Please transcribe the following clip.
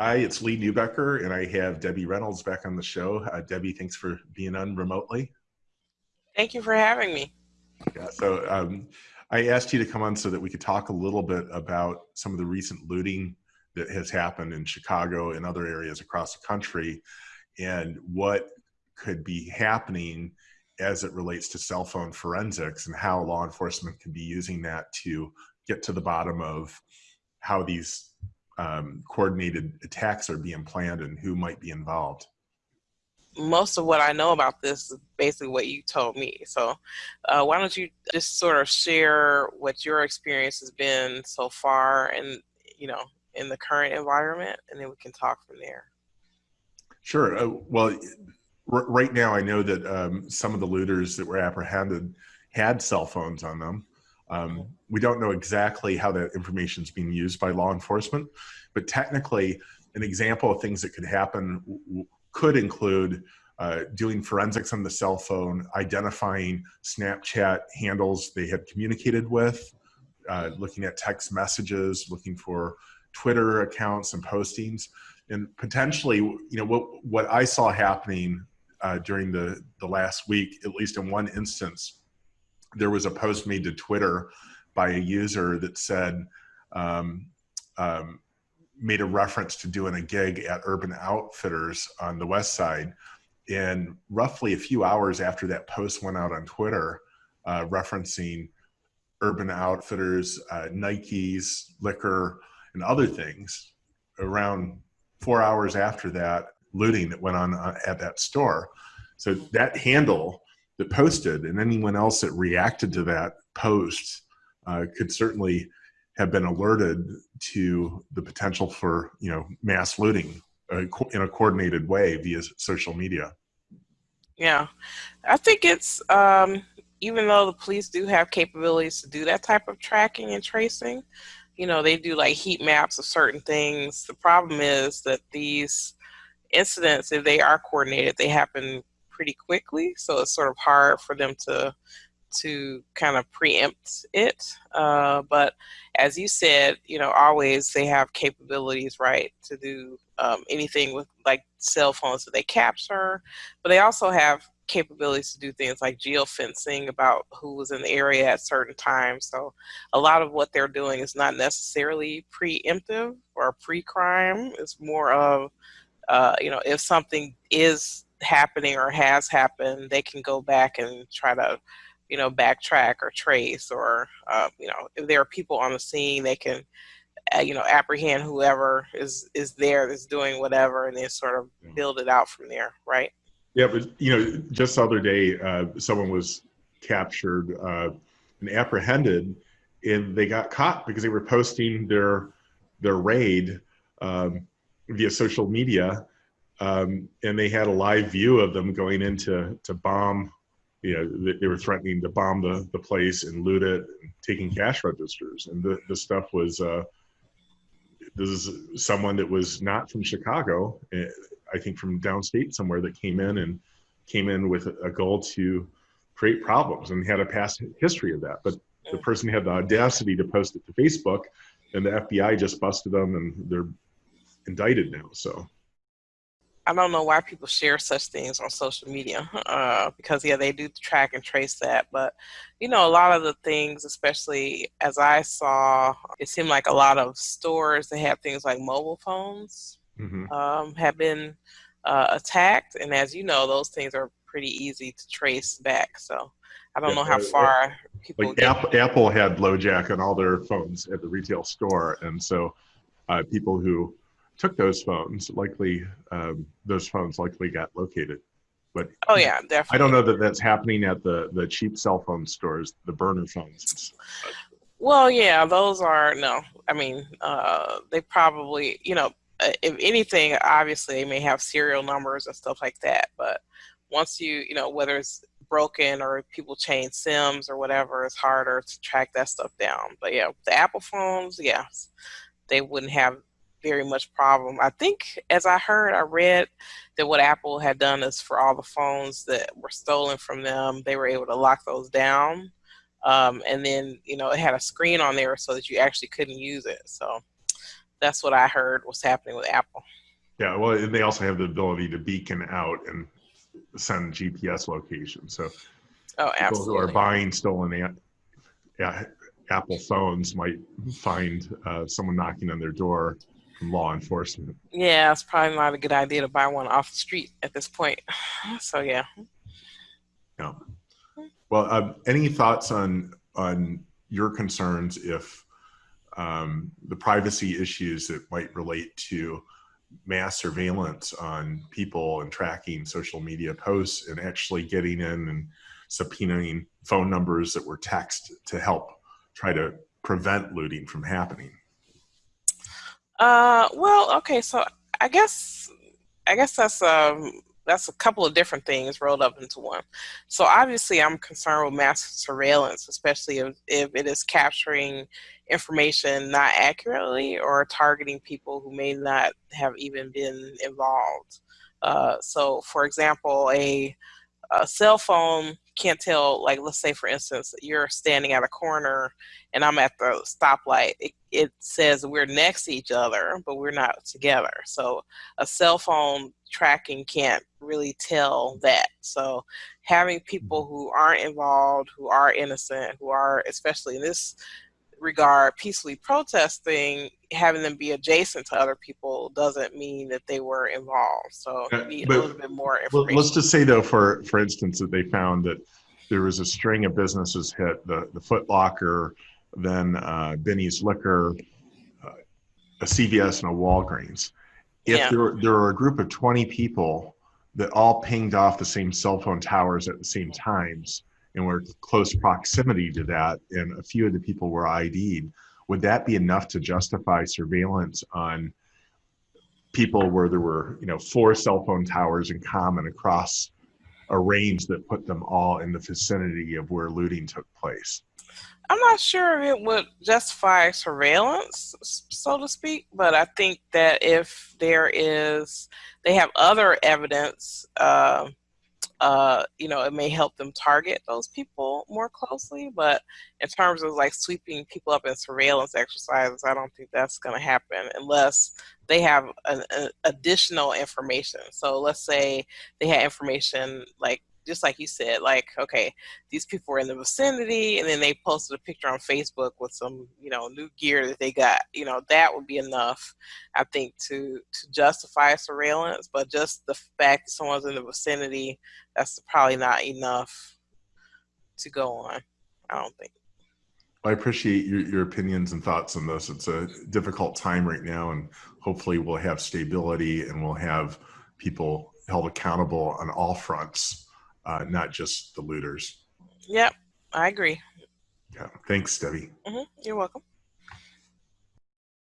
Hi, it's Lee Neubecker, and I have Debbie Reynolds back on the show. Uh, Debbie, thanks for being on remotely. Thank you for having me. Yeah, so um, I asked you to come on so that we could talk a little bit about some of the recent looting that has happened in Chicago and other areas across the country and what could be happening as it relates to cell phone forensics and how law enforcement can be using that to get to the bottom of how these um, coordinated attacks are being planned and who might be involved? Most of what I know about this is basically what you told me. So, uh, why don't you just sort of share what your experience has been so far, and you know, in the current environment, and then we can talk from there. Sure. Uh, well, right now, I know that um, some of the looters that were apprehended had cell phones on them. Um, we don't know exactly how that information is being used by law enforcement, but technically, an example of things that could happen could include uh, doing forensics on the cell phone, identifying Snapchat handles they had communicated with, uh, looking at text messages, looking for Twitter accounts and postings, and potentially, you know, what what I saw happening uh, during the the last week, at least in one instance, there was a post made to Twitter by a user that said, um, um, made a reference to doing a gig at Urban Outfitters on the West Side. And roughly a few hours after that post went out on Twitter, uh, referencing Urban Outfitters, uh, Nikes, liquor, and other things, around four hours after that, looting that went on uh, at that store. So that handle that posted and anyone else that reacted to that post uh, could certainly have been alerted to the potential for you know mass looting uh, in a coordinated way via social media. Yeah, I think it's um, even though the police do have capabilities to do that type of tracking and tracing, you know, they do like heat maps of certain things. The problem is that these incidents, if they are coordinated, they happen pretty quickly. So it's sort of hard for them to to kind of preempt it. Uh, but as you said, you know, always they have capabilities, right, to do um, anything with like cell phones that they capture, but they also have capabilities to do things like geofencing about who was in the area at certain times. So a lot of what they're doing is not necessarily preemptive or pre-crime. It's more of, uh, you know, if something is happening or has happened, they can go back and try to, you know, backtrack or trace, or uh, you know, if there are people on the scene, they can, uh, you know, apprehend whoever is is there that's doing whatever, and then sort of build it out from there, right? Yeah, but you know, just the other day, uh, someone was captured uh, and apprehended, and they got caught because they were posting their their raid um, via social media um, and they had a live view of them going into to bomb. You know, they were threatening to bomb the, the place and loot it, and taking cash registers, and the the stuff was. Uh, this is someone that was not from Chicago, eh, I think from downstate somewhere that came in and came in with a goal to create problems and had a past history of that. But the person had the audacity to post it to Facebook, and the FBI just busted them, and they're indicted now. So I don't know why people share such things on social media uh, because yeah, they do track and trace that. But you know, a lot of the things, especially as I saw, it seemed like a lot of stores that have things like mobile phones mm-hmm. um, have been uh, attacked, and as you know, those things are pretty easy to trace back. So I don't yeah, know how far people. Like Apple, Apple had LoJack on all their phones at the retail store, and so uh, people who took those phones, likely um, those phones likely got located. But oh yeah, definitely. I don't know that that's happening at the the cheap cell phone stores, the burner phones. Well, yeah, those are no. I mean, uh, they probably, you know, uh, if anything, obviously they may have serial numbers and stuff like that. But once you, you know, whether it's broken or people change sims or whatever, it's harder to track that stuff down. But yeah, the Apple phones, yes, they wouldn't have very much problem. I think, as I heard, I read that what Apple had done is for all the phones that were stolen from them, they were able to lock those down. Um, and then, you know, it had a screen on there so that you actually couldn't use it. So that's what I heard was happening with Apple. Yeah, well, and they also have the ability to beacon out and send GPS locations. So Oh, people who are buying stolen Apple phones might find uh, someone knocking on their door law enforcement. Yeah, it's probably not a good idea to buy one off the street at this point. So yeah. Yeah. Well, um, any thoughts on on your concerns if um, the privacy issues that might relate to mass surveillance on people and tracking social media posts and actually getting in and subpoenaing phone numbers that were text to help try to prevent looting from happening? Uh, well, okay, so I guess I guess that's um that's a couple of different things rolled up into one. So obviously, I'm concerned with mass surveillance, especially if, if it is capturing information not accurately or targeting people who may not have even been involved. Uh, so, for example, a, a cell phone can't tell, like, let's say, for instance, you're standing at a corner and I'm at the stoplight. It, it says we're next to each other, but we're not together. So, a cell phone tracking can't really tell that. So having people who aren't involved, who are innocent, who are, especially in this regard, peacefully protesting, having them be adjacent to other people doesn't mean that they were involved. So Uh, need but- a little bit more information. let's just say though, for for instance, that they found that there was a string of businesses hit the the Foot Locker, then uh, Benny's Liquor, uh, a CVS, and a Walgreens. If Yeah. there there are a group of twenty people that all pinged off the same cell phone towers at the same times and were close proximity to that, and a few of the people were ID'd, would that be enough to justify surveillance on? people where there were you know four cell phone towers in common across a range that put them all in the vicinity of where looting took place I'm not sure it would justify surveillance, so to speak, but I think that if there is, they have other evidence, uh, uh, you know, it may help them target those people more closely. But in terms of like sweeping people up in surveillance exercises, I don't think that's going to happen unless they have an, an additional information. So let's say they had information like, just like you said, like, okay, these people were in the vicinity and then they posted a picture on Facebook with some, you know, new gear that they got. You know, that would be enough, I think, to to justify surveillance. But just the fact that someone's in the vicinity, that's probably not enough to go on. I don't think. i appreciate your, your opinions and thoughts on this it's a difficult time right now and hopefully we'll have stability and we'll have people held accountable on all fronts uh, not just the looters Yep, I agree. yeah thanks debbie hmm You're welcome.